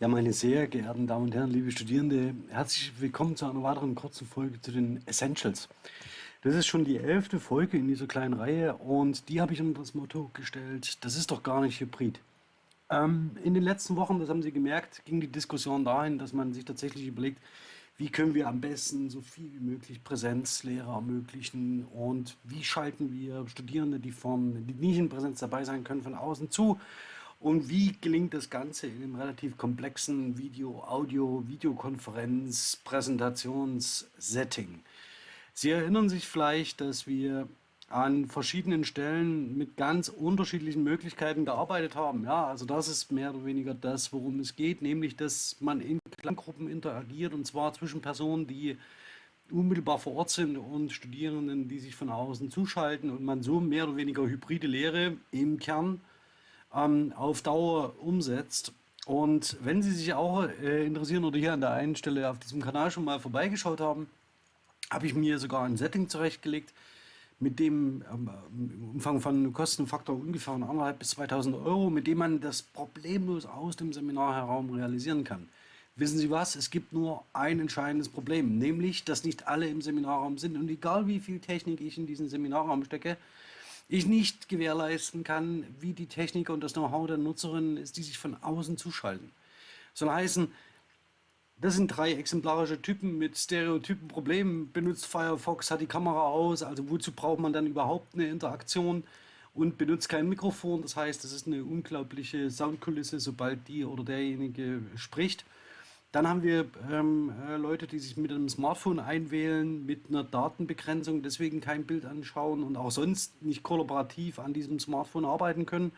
Ja, meine sehr geehrten Damen und Herren, liebe Studierende, herzlich willkommen zu einer weiteren kurzen Folge zu den Essentials. Das ist schon die elfte Folge in dieser kleinen Reihe und die habe ich unter das Motto gestellt, das ist doch gar nicht Hybrid. Ähm, in den letzten Wochen, das haben Sie gemerkt, ging die Diskussion dahin, dass man sich tatsächlich überlegt, wie können wir am besten so viel wie möglich Präsenzlehre ermöglichen und wie schalten wir Studierende, die, von, die nicht in Präsenz dabei sein können, von außen zu und wie gelingt das Ganze in einem relativ komplexen Video, Audio, Videokonferenz, Präsentationssetting? Sie erinnern sich vielleicht, dass wir an verschiedenen Stellen mit ganz unterschiedlichen Möglichkeiten gearbeitet haben. Ja, also das ist mehr oder weniger das, worum es geht, nämlich dass man in Kleingruppen interagiert und zwar zwischen Personen, die unmittelbar vor Ort sind und Studierenden, die sich von außen zuschalten und man so mehr oder weniger hybride Lehre im Kern ähm, auf Dauer umsetzt. Und wenn Sie sich auch äh, interessieren oder hier an der einen Stelle auf diesem Kanal schon mal vorbeigeschaut haben, habe ich mir sogar ein Setting zurechtgelegt, mit dem ähm, im Umfang von Kostenfaktor ungefähr 1.500 bis 2.000 Euro, mit dem man das problemlos aus dem Seminarraum realisieren kann. Wissen Sie was? Es gibt nur ein entscheidendes Problem, nämlich, dass nicht alle im Seminarraum sind. Und egal wie viel Technik ich in diesen Seminarraum stecke, ich nicht gewährleisten kann, wie die Technik und das Know-how der Nutzerinnen ist, die sich von außen zuschalten. Soll heißen, das sind drei exemplarische Typen mit stereotypen Problemen. Benutzt Firefox, hat die Kamera aus, also wozu braucht man dann überhaupt eine Interaktion und benutzt kein Mikrofon. Das heißt, das ist eine unglaubliche Soundkulisse, sobald die oder derjenige spricht. Dann haben wir ähm, äh, Leute, die sich mit einem Smartphone einwählen, mit einer Datenbegrenzung, deswegen kein Bild anschauen und auch sonst nicht kollaborativ an diesem Smartphone arbeiten können.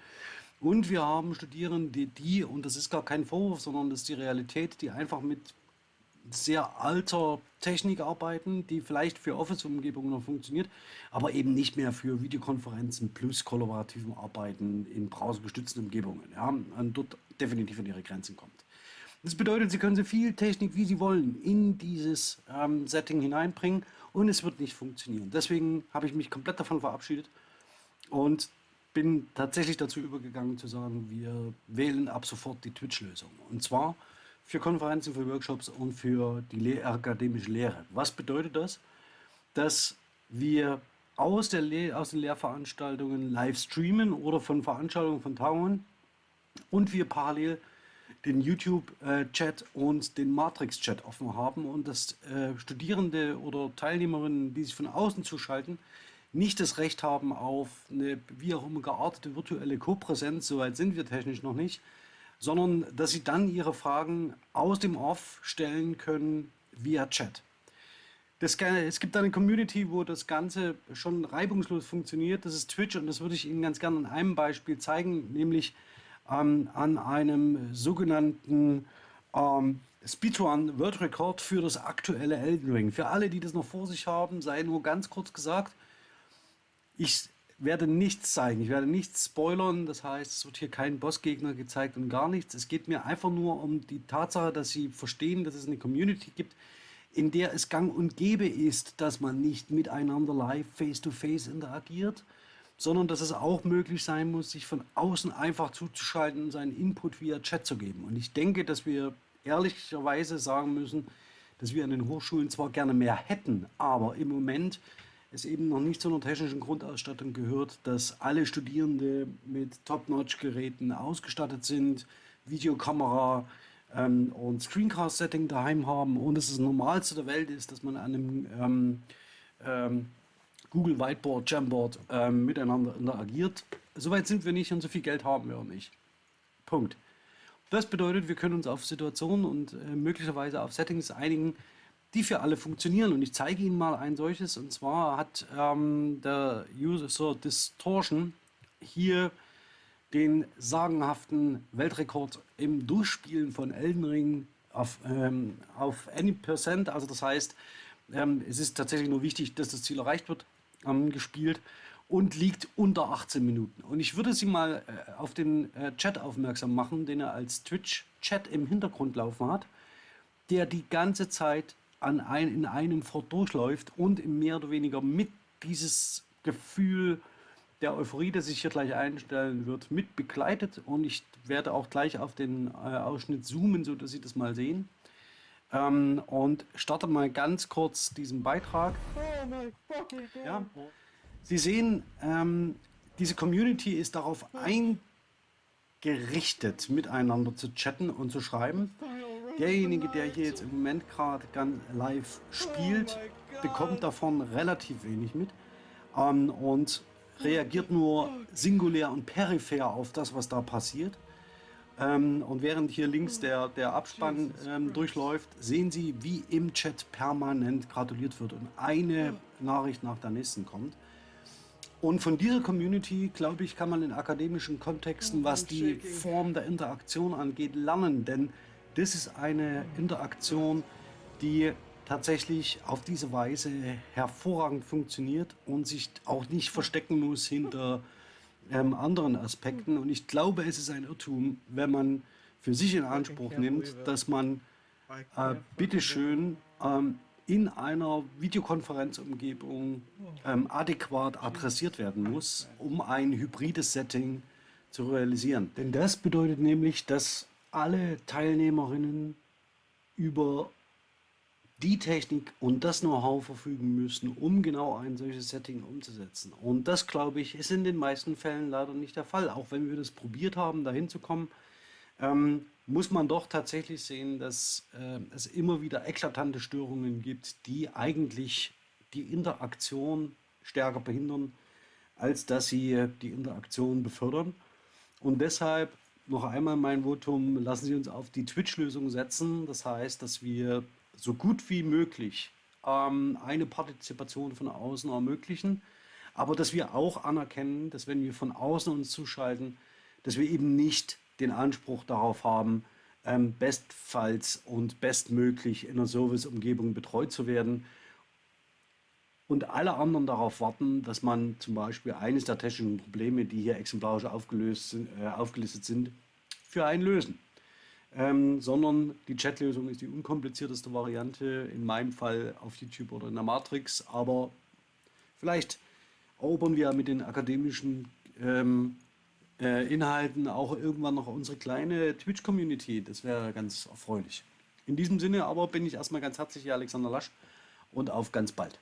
Und wir haben Studierende, die, und das ist gar kein Vorwurf, sondern das ist die Realität, die einfach mit sehr alter Technik arbeiten, die vielleicht für Office-Umgebungen noch funktioniert, aber eben nicht mehr für Videokonferenzen plus kollaborativem Arbeiten in browsergestützten Umgebungen. Ja, und dort definitiv an ihre Grenzen kommt. Das bedeutet, Sie können so viel Technik, wie Sie wollen, in dieses ähm, Setting hineinbringen und es wird nicht funktionieren. Deswegen habe ich mich komplett davon verabschiedet und bin tatsächlich dazu übergegangen zu sagen, wir wählen ab sofort die Twitch-Lösung. Und zwar für Konferenzen, für Workshops und für die Le akademische Lehre. Was bedeutet das? Dass wir aus, der Le aus den Lehrveranstaltungen live streamen oder von Veranstaltungen von Tagungen und wir parallel den YouTube-Chat und den Matrix-Chat offen haben und dass äh, Studierende oder Teilnehmerinnen, die sich von außen zuschalten, nicht das Recht haben auf eine wie auch immer geartete virtuelle Kopräsenz, soweit sind wir technisch noch nicht, sondern dass sie dann ihre Fragen aus dem Off stellen können via Chat. Das, es gibt eine Community, wo das Ganze schon reibungslos funktioniert. Das ist Twitch und das würde ich Ihnen ganz gerne an einem Beispiel zeigen, nämlich ähm, an einem sogenannten ähm, Speedrun World Record für das aktuelle Elden Ring. Für alle, die das noch vor sich haben, sei nur ganz kurz gesagt, ich werde nichts zeigen, ich werde nichts spoilern, das heißt, es wird hier kein Bossgegner gezeigt und gar nichts. Es geht mir einfach nur um die Tatsache, dass Sie verstehen, dass es eine Community gibt, in der es gang und gäbe ist, dass man nicht miteinander live face-to-face -face interagiert, sondern dass es auch möglich sein muss, sich von außen einfach zuzuschalten und seinen Input via Chat zu geben. Und ich denke, dass wir ehrlicherweise sagen müssen, dass wir an den Hochschulen zwar gerne mehr hätten, aber im Moment es eben noch nicht zu einer technischen Grundausstattung gehört, dass alle Studierende mit Top-Notch-Geräten ausgestattet sind, Videokamera ähm, und Screencast-Setting daheim haben und dass es das Normalste der Welt ist, dass man an einem ähm, ähm, Google Whiteboard, Jamboard ähm, miteinander interagiert. Soweit sind wir nicht und so viel Geld haben wir auch nicht. Punkt. Das bedeutet, wir können uns auf Situationen und äh, möglicherweise auf Settings einigen, die für alle funktionieren. Und ich zeige Ihnen mal ein solches. Und zwar hat ähm, der User Distortion hier den sagenhaften Weltrekord im Durchspielen von Elden Ring auf, ähm, auf any percent. Also das heißt, ähm, es ist tatsächlich nur wichtig, dass das Ziel erreicht wird ähm, gespielt und liegt unter 18 Minuten. Und ich würde Sie mal äh, auf den äh, Chat aufmerksam machen, den er als Twitch-Chat im Hintergrund laufen hat, der die ganze Zeit an ein, in einem fort durchläuft und mehr oder weniger mit dieses Gefühl der Euphorie, der sich hier gleich einstellen wird, mit begleitet und ich werde auch gleich auf den äh, Ausschnitt zoomen, so dass Sie das mal sehen. Ähm, und starte mal ganz kurz diesen Beitrag. Ja. Sie sehen, ähm, diese Community ist darauf eingerichtet, miteinander zu chatten und zu schreiben. Derjenige, der hier jetzt im Moment gerade ganz live spielt, bekommt davon relativ wenig mit ähm, und reagiert nur singulär und peripher auf das, was da passiert. Ähm, und während hier links der, der Abspann ähm, durchläuft, sehen Sie, wie im Chat permanent gratuliert wird und eine Nachricht nach der nächsten kommt. Und von dieser Community, glaube ich, kann man in akademischen Kontexten, was die Form der Interaktion angeht, lernen. Denn das ist eine Interaktion, die tatsächlich auf diese Weise hervorragend funktioniert und sich auch nicht verstecken muss hinter ähm, anderen Aspekten. Und ich glaube, es ist ein Irrtum, wenn man für sich in Anspruch nimmt, dass man äh, bitteschön ähm, in einer Videokonferenzumgebung ähm, adäquat adressiert werden muss, um ein hybrides Setting zu realisieren. Denn das bedeutet nämlich, dass alle Teilnehmerinnen über die Technik und das Know-how verfügen müssen, um genau ein solches Setting umzusetzen. Und das, glaube ich, ist in den meisten Fällen leider nicht der Fall. Auch wenn wir das probiert haben, dahin zu kommen, ähm, muss man doch tatsächlich sehen, dass äh, es immer wieder eklatante Störungen gibt, die eigentlich die Interaktion stärker behindern, als dass sie die Interaktion befördern. Und deshalb noch einmal mein Votum, lassen Sie uns auf die Twitch-Lösung setzen. Das heißt, dass wir so gut wie möglich ähm, eine Partizipation von außen ermöglichen, aber dass wir auch anerkennen, dass wenn wir von außen uns zuschalten, dass wir eben nicht den Anspruch darauf haben, ähm, bestfalls und bestmöglich in einer Serviceumgebung betreut zu werden. Und alle anderen darauf warten, dass man zum Beispiel eines der technischen Probleme, die hier exemplarisch aufgelöst sind, äh, aufgelistet sind, für einen lösen ähm, sondern die Chatlösung ist die unkomplizierteste Variante, in meinem Fall auf YouTube oder in der Matrix, aber vielleicht erobern wir mit den akademischen ähm, äh, Inhalten auch irgendwann noch unsere kleine Twitch-Community. Das wäre ganz erfreulich. In diesem Sinne aber bin ich erstmal ganz herzlich hier Alexander Lasch und auf ganz bald.